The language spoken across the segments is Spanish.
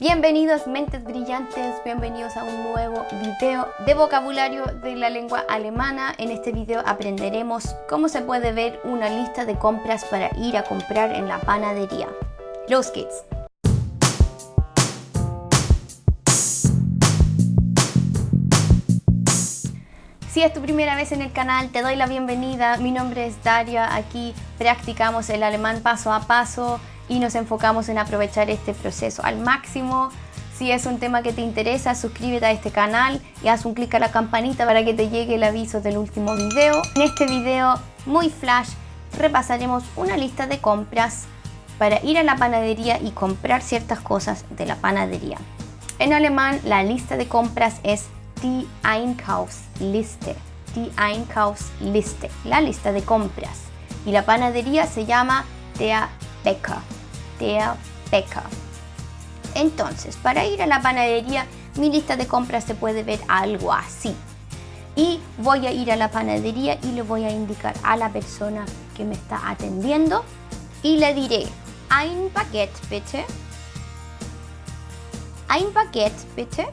Bienvenidos mentes brillantes, bienvenidos a un nuevo video de vocabulario de la lengua alemana. En este video aprenderemos cómo se puede ver una lista de compras para ir a comprar en la panadería. Los geht's! Si es tu primera vez en el canal, te doy la bienvenida. Mi nombre es Daria. Aquí practicamos el alemán paso a paso y nos enfocamos en aprovechar este proceso al máximo. Si es un tema que te interesa, suscríbete a este canal y haz un clic a la campanita para que te llegue el aviso del último video. En este video muy flash repasaremos una lista de compras para ir a la panadería y comprar ciertas cosas de la panadería. En alemán la lista de compras es die Einkaufsliste. Die Einkaufsliste, la lista de compras. Y la panadería se llama der Bäcker Bäcker. Entonces, para ir a la panadería, mi lista de compras se puede ver algo así. Y voy a ir a la panadería y le voy a indicar a la persona que me está atendiendo y le diré, ein Baguette bitte. Ein Baguette bitte.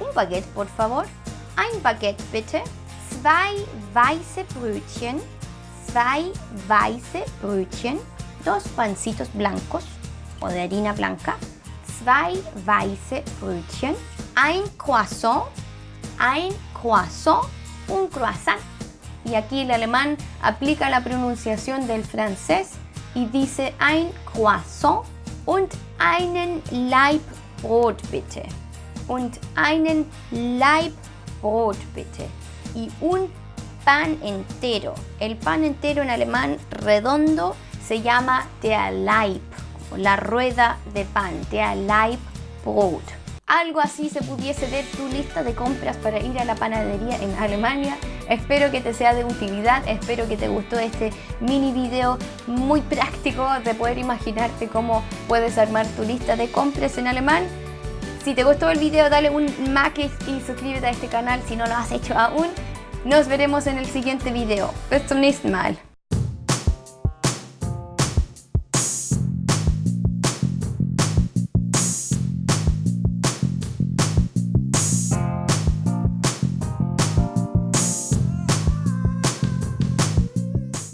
Un baguette, por favor. Ein Baguette bitte. Zwei weiße Brötchen. Zwei weiße Brötchen dos pancitos blancos o de harina blanca, zwei weiße Brötchen, ein Croissant, ein Croissant, un croissant. Y aquí el alemán aplica la pronunciación del francés y dice ein Croissant und einen Laib Brot bitte. Und einen Laib Brot bitte. Y un pan entero. El pan entero en alemán redondo se llama Leib, la rueda de pan, der Leibbrot. Algo así se pudiese ver tu lista de compras para ir a la panadería en Alemania. Espero que te sea de utilidad, espero que te gustó este mini video muy práctico de poder imaginarte cómo puedes armar tu lista de compras en alemán. Si te gustó el video dale un like y suscríbete a este canal si no lo has hecho aún. Nos veremos en el siguiente video. Bis zum nächsten Mal.